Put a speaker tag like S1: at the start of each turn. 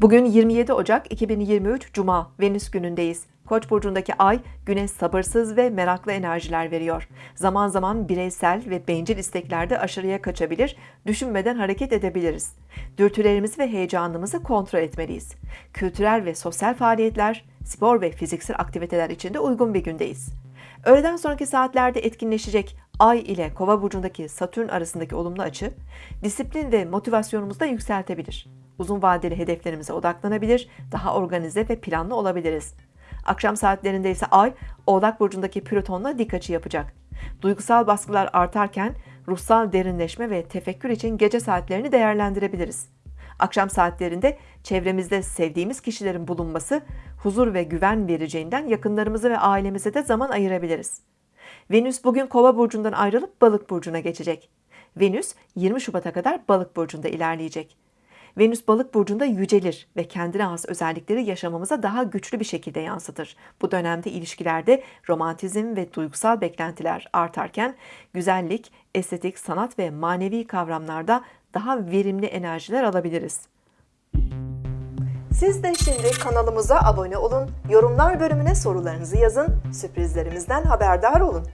S1: Bugün 27 Ocak 2023 Cuma Venüs günündeyiz. Koç burcundaki ay güne sabırsız ve meraklı enerjiler veriyor. Zaman zaman bireysel ve bencil isteklerde aşırıya kaçabilir, düşünmeden hareket edebiliriz. Dürtülerimizi ve heyecanımızı kontrol etmeliyiz. Kültürel ve sosyal faaliyetler, spor ve fiziksel aktiviteler için de uygun bir gündeyiz. Öğleden sonraki saatlerde etkinleşecek Ay ile Kova burcundaki Satürn arasındaki olumlu açı, disiplin ve motivasyonumuzu da yükseltebilir. Uzun vadeli hedeflerimize odaklanabilir, daha organize ve planlı olabiliriz. Akşam saatlerinde ise Ay, Oğlak burcundaki Plüton'la dik açı yapacak. Duygusal baskılar artarken ruhsal derinleşme ve tefekkür için gece saatlerini değerlendirebiliriz. Akşam saatlerinde çevremizde sevdiğimiz kişilerin bulunması huzur ve güven vereceğinden yakınlarımızı ve ailemize de zaman ayırabiliriz. Venüs bugün Kova burcundan ayrılıp Balık burcuna geçecek. Venüs 20 Şubat'a kadar Balık burcunda ilerleyecek. Venüs Balık burcunda yücelir ve kendine has özellikleri yaşamamıza daha güçlü bir şekilde yansıtır. Bu dönemde ilişkilerde romantizm ve duygusal beklentiler artarken güzellik, estetik, sanat ve manevi kavramlarda daha verimli enerjiler alabiliriz. Siz de şimdi kanalımıza abone olun, yorumlar bölümüne sorularınızı yazın, sürprizlerimizden haberdar olun.